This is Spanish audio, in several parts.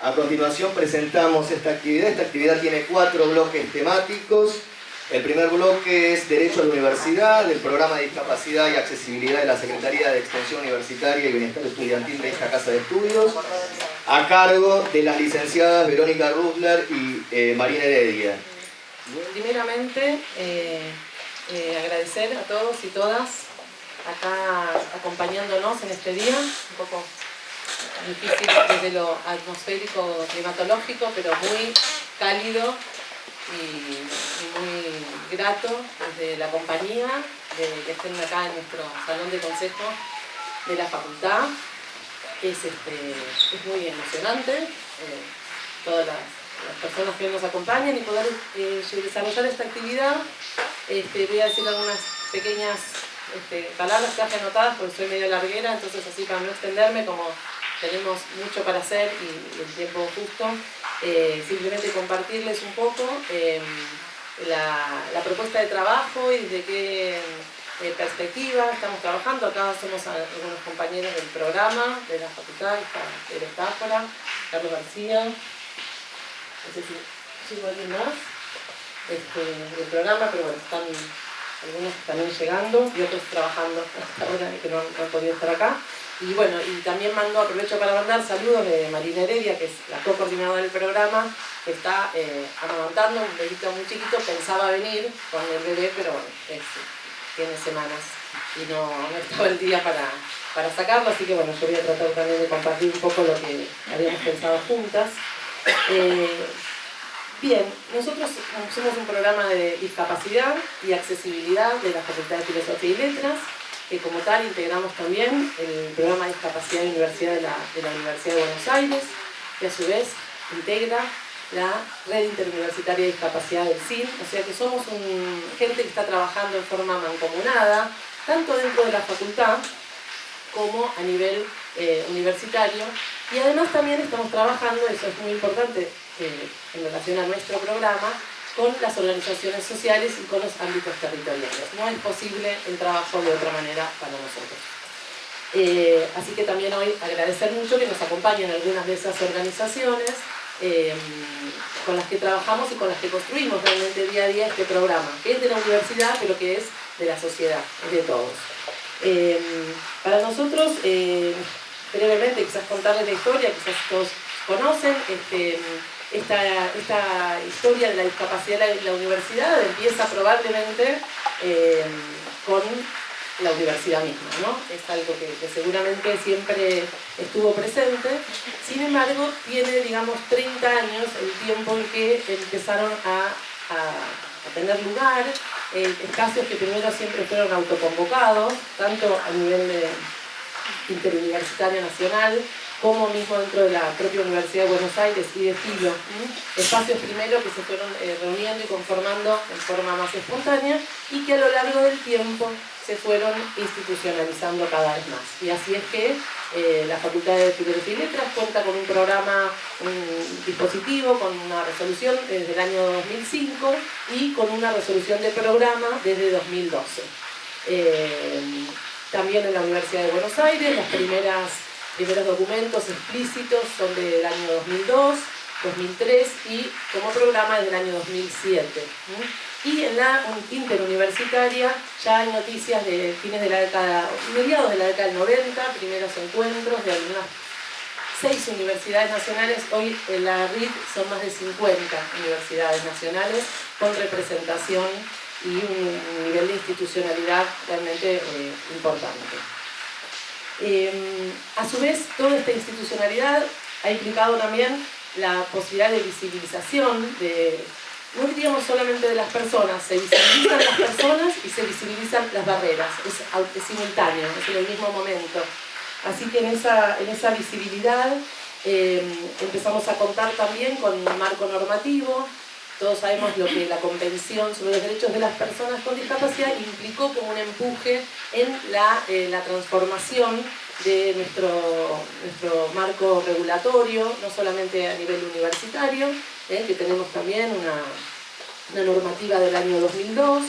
A continuación presentamos esta actividad. Esta actividad tiene cuatro bloques temáticos. El primer bloque es Derecho a la Universidad, del Programa de Discapacidad y Accesibilidad de la Secretaría de Extensión Universitaria y Bienestar Estudiantil de esta Casa de Estudios, a cargo de las licenciadas Verónica Rutler y eh, Marina Heredia. Primeramente, eh, eh, agradecer a todos y todas acá acompañándonos en este día, un poco difícil desde lo atmosférico climatológico, pero muy cálido y, muy grato desde la compañía de que estén acá en nuestro salón de consejo de la facultad. Es, este, es muy emocionante, eh, todas las, personas que nos acompañan y poder eh, desarrollar esta actividad. Este, voy a decir algunas pequeñas este, palabras que anotadas porque soy medio larguera, entonces así para no extenderme, como tenemos mucho para hacer y, el tiempo justo, eh, simplemente compartirles un poco em, la, propuesta de trabajo y de qué eh, perspectiva estamos trabajando. Acá somos algunos compañeros del programa de la facultad, de Metáfora, Carlos García, no sé si sigo alguien más este, del programa, pero bueno, están algunos también llegando y otros trabajando hasta ahora que no, han podido estar acá. Y bueno, y también mando, aprovecho para mandar saludos de Marina Heredia, que es la co-coordinadora del programa, que está eh, amamantando un bebito muy chiquito, pensaba venir con el bebé, pero tiene semanas y no, no estaba el día para, para sacarlo, así que bueno, yo voy a tratar también de compartir un poco lo que habíamos pensado juntas. Eh, Bien, nosotros somos un programa de discapacidad y accesibilidad de la Facultad de Filosofía y Letras, que como tal integramos también el programa de discapacidad de la, Universidad de Buenos Aires, que a su vez integra la red interuniversitaria de discapacidad del CIN, o sea que somos gente que está trabajando en forma mancomunada, tanto dentro de la facultad como a nivel eh, universitario, y además también estamos trabajando, eso es muy importante, en relación a nuestro programa con las organizaciones sociales y con los ámbitos territoriales. No es posible el trabajo de otra manera para nosotros. Eh, así que también hoy agradecer mucho que nos acompañen algunas de esas organizaciones eh, con las que trabajamos y con las que construimos realmente día a día este programa, que es de la universidad, pero que es de la sociedad, de todos. Eh, para nosotros, brevemente, quizás contarles la historia, quizás todos conocen, este, esta, historia de la discapacidad en la universidad empieza probablemente eh, con la universidad misma, ¿no? Es algo que, seguramente siempre estuvo presente, sin embargo tiene, digamos, 30 años el tiempo en que empezaron a, tener lugar eh, espacios que primero siempre fueron autoconvocados, tanto a nivel interuniversitario nacional, como mismo dentro de la propia Universidad de Buenos Aires y de Filo, espacios primero que se fueron eh, reuniendo y conformando en forma más espontánea y que a lo largo del tiempo se fueron institucionalizando cada vez más. Y así es que eh, la Facultad de Filosofía y Letras cuenta con un programa, un dispositivo, con una resolución desde el año 2005 y con una resolución de programa desde 2012. Eh, también en la Universidad de Buenos Aires, las primeras primeros documentos explícitos son del año 2002, 2003 y como programa del año 2007. Y en la interuniversitaria ya hay noticias de fines de la década, mediados de la década del 90, primeros encuentros de algunas seis universidades nacionales, hoy en la RIT son más de 50 universidades nacionales con representación y un nivel de institucionalidad realmente eh, importante. Em, a su vez, toda esta institucionalidad ha implicado también la posibilidad de visibilización, de, no diríamos solamente de las personas, se visibilizan las personas y se visibilizan las barreras, es, simultáneo, es en el mismo momento. Así que en esa, en esa visibilidad em, empezamos a contar también con un marco normativo, todos sabemos lo que la Convención sobre los Derechos de las Personas con Discapacidad implicó como un empuje en la, eh, la transformación de nuestro, nuestro marco regulatorio, no solamente a nivel universitario, eh, que tenemos también una, una, normativa del año 2002,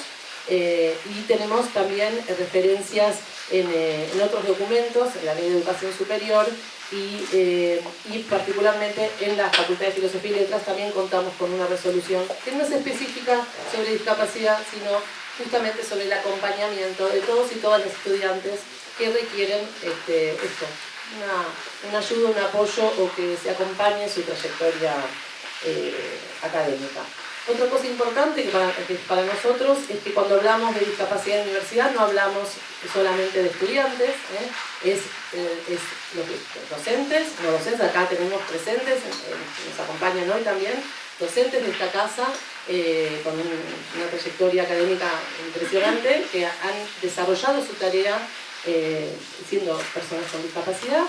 eh, y tenemos también referencias en, en, otros documentos, en la Ley de Educación Superior, y, y, particularmente en la Facultad de Filosofía y Letras también contamos con una resolución que no es específica sobre discapacidad, sino justamente sobre el acompañamiento de todos y todas los estudiantes que requieren este, esto, una, ayuda, un apoyo o que se acompañe en su trayectoria eh, académica. Otra cosa importante que para, nosotros es que cuando hablamos de discapacidad en la universidad no hablamos solamente de estudiantes, ¿eh? es, eh, los docentes, no docentes, acá tenemos presentes, nos acompañan hoy también, docentes de esta casa con una trayectoria académica impresionante que han desarrollado su tarea eh, siendo personas con discapacidad,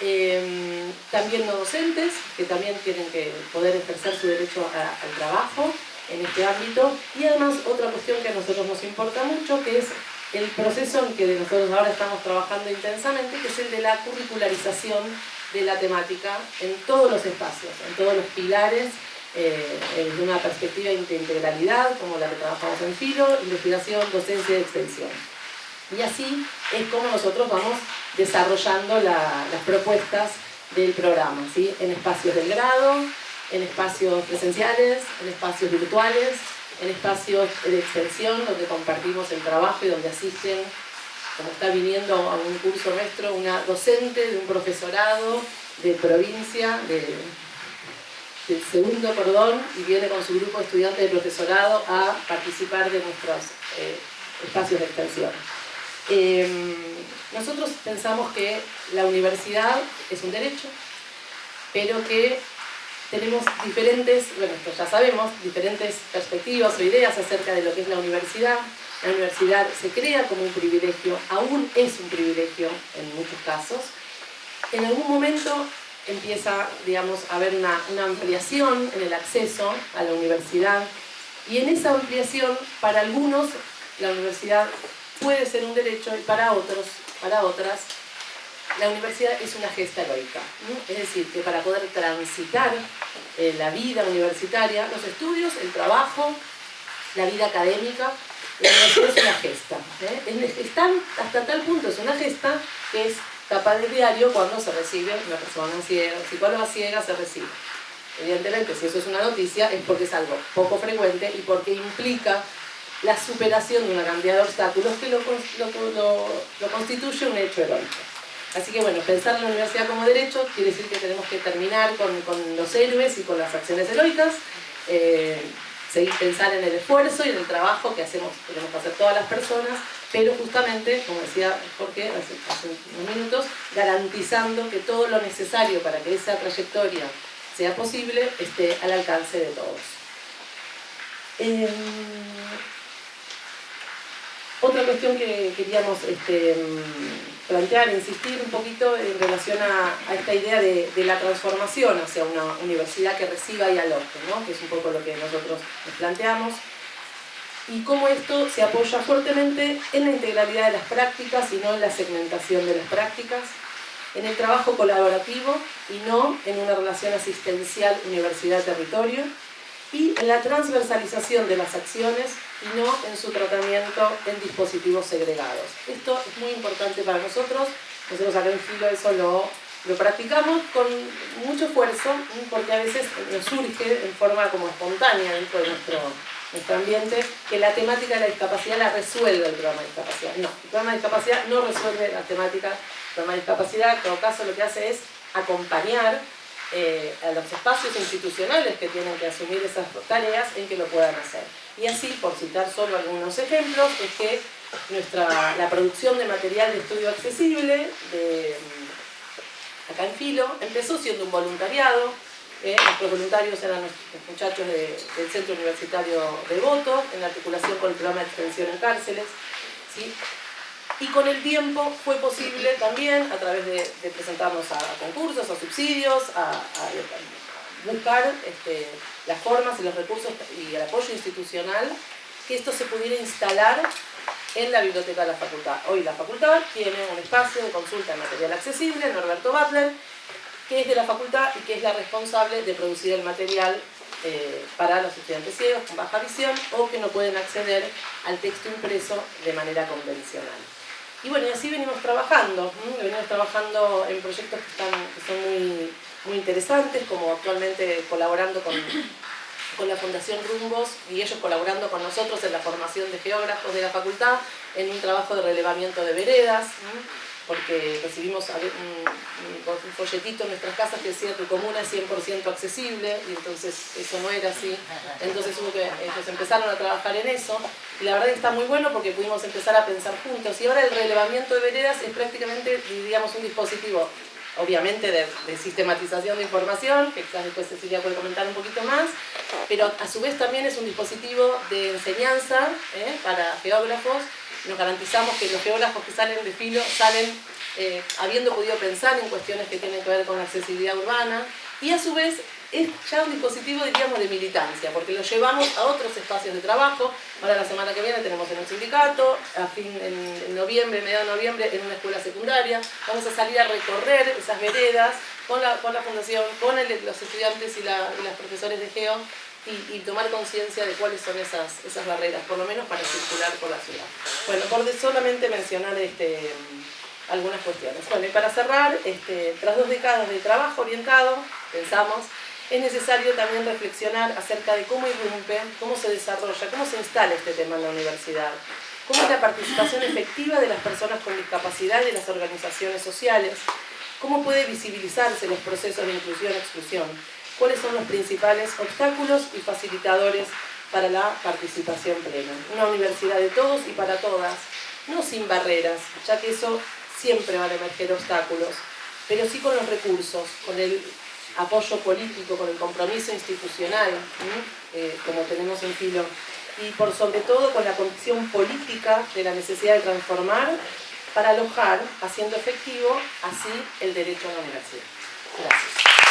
eh, también no docentes, que también tienen que poder ejercer su derecho al trabajo en este ámbito, y además otra cuestión que a nosotros nos importa mucho, que es el proceso en que nosotros ahora estamos trabajando intensamente, que es el de la curricularización de la temática en todos los espacios, en todos los pilares, eh, desde una perspectiva de integralidad, como la que trabajamos en FILO, investigación, docencia y extensión. Y así es como nosotros vamos desarrollando las propuestas del programa, ¿sí? en espacios del grado, en espacios presenciales, en espacios virtuales, en espacios de extensión donde compartimos el trabajo y donde asisten, como está viniendo a un curso nuestro, una docente de un profesorado de provincia, de, del segundo perdón, y viene con su grupo de estudiantes de profesorado a participar de nuestros eh, espacios de extensión. Em, nosotros pensamos que la universidad es un derecho, pero que tenemos diferentes, bueno, esto ya sabemos, diferentes perspectivas o ideas acerca de lo que es la universidad. La universidad se crea como un privilegio, aún es un privilegio en muchos casos. En algún momento empieza, digamos, a haber una, una ampliación en el acceso a la universidad y en esa ampliación, para algunos, la universidad puede ser un derecho y para otros, para otras, la universidad es una gesta heroica. Es decir, que para poder transitar eh, la vida universitaria, los estudios, el trabajo, la vida académica, la universidad es una gesta. ¿eh? hasta tal punto es una gesta que es capaz de diario cuando se recibe una persona ciega, psicóloga ciega se recibe. Evidentemente, si eso es una noticia, es porque es algo poco frecuente y porque implica la superación de una cantidad de obstáculos que lo, constituye un hecho heroico. Así que bueno, pensar en la universidad como derecho quiere decir que tenemos que terminar con, los héroes y con las acciones heroicas, eh, seguir pensar en el esfuerzo y en el trabajo que hacemos, tenemos que hacer todas las personas, pero justamente, como decía Jorge hace, unos minutos, garantizando que todo lo necesario para que esa trayectoria sea posible esté al alcance de todos. Em, otra cuestión que queríamos este, plantear, insistir un poquito en relación a, esta idea de, la transformación hacia una universidad que reciba y aloje, que es un poco lo que nosotros nos planteamos, y cómo esto se apoya fuertemente en la integralidad de las prácticas y no en la segmentación de las prácticas, en el trabajo colaborativo y no en una relación asistencial universidad-territorio, y en la transversalización de las acciones y no en su tratamiento en dispositivos segregados. Esto es muy importante para nosotros, nosotros acá en Filo eso lo, lo practicamos con mucho esfuerzo porque a veces nos surge en forma como espontánea dentro de nuestro, nuestro ambiente que la temática de la discapacidad la resuelve el programa de discapacidad. No, el programa de discapacidad no resuelve la temática del programa de discapacidad, en todo caso lo que hace es acompañar eh, a los espacios institucionales que tienen que asumir esas tareas en que lo puedan hacer. Y así, por citar solo algunos ejemplos, es que nuestra, la producción de material de estudio accesible de, mm, acá en Filo empezó siendo un voluntariado, eh, nuestros voluntarios eran los muchachos del Centro Universitario de Voto, en articulación con el programa de extensión en cárceles, ¿sí? Y con el tiempo fue posible también, a través de, presentarnos a, concursos, a subsidios, a, buscar este, las formas y los recursos y el apoyo institucional, que esto se pudiera instalar en la biblioteca de la facultad. Hoy la facultad tiene un espacio de consulta en material accesible, Norberto Butler, que es de la facultad y que es la responsable de producir el material eh, para los estudiantes ciegos con baja visión o que no pueden acceder al texto impreso de manera convencional. Y bueno, y así venimos trabajando, venimos trabajando en proyectos que, están, que son muy, muy interesantes, como actualmente colaborando con, con la Fundación Rumbos y ellos colaborando con nosotros en la formación de geógrafos de la facultad en un trabajo de relevamiento de veredas, porque recibimos un, folletito en nuestras casas que decía tu comuna es 100% accesible y entonces eso no era así. Entonces hubo que, ellos empezaron a trabajar en eso y la verdad que está muy bueno porque pudimos empezar a pensar juntos y ahora el relevamiento de veredas es prácticamente, diríamos, un dispositivo obviamente de, sistematización de información, que quizás después Cecilia puede comentar un poquito más, pero a su vez también es un dispositivo de enseñanza ¿eh? para geógrafos. Nos garantizamos que los geógrafos que salen de filo salen eh, habiendo podido pensar en cuestiones que tienen que ver con accesibilidad urbana y a su vez es ya un dispositivo, diríamos, de militancia, porque lo llevamos a otros espacios de trabajo. Ahora la semana que viene tenemos en un sindicato, a fin, en, noviembre, mediados de noviembre, en una escuela secundaria. Vamos a salir a recorrer esas veredas con la, con la fundación, con los estudiantes y, la, los profesores de GEO y, tomar conciencia de cuáles son esas, esas barreras, por lo menos para circular por la ciudad. Bueno, por solamente mencionar este, algunas cuestiones. Bueno, y para cerrar, este, tras dos décadas de trabajo orientado, pensamos es necesario también reflexionar acerca de cómo irrumpe, cómo se desarrolla, cómo se instala este tema en la universidad, cómo es la participación efectiva de las personas con discapacidad y de las organizaciones sociales, cómo puede visibilizarse los procesos de inclusión y exclusión, cuáles son los principales obstáculos y facilitadores para la participación plena. Una universidad de todos y para todas, no sin barreras, ya que eso siempre van a emerger obstáculos, pero sí con los recursos, con el apoyo político, con el compromiso institucional, eh, como tenemos en filo, y por sobre todo con la convicción política de la necesidad de transformar para alojar, haciendo efectivo así el derecho a la universidad. Gracias.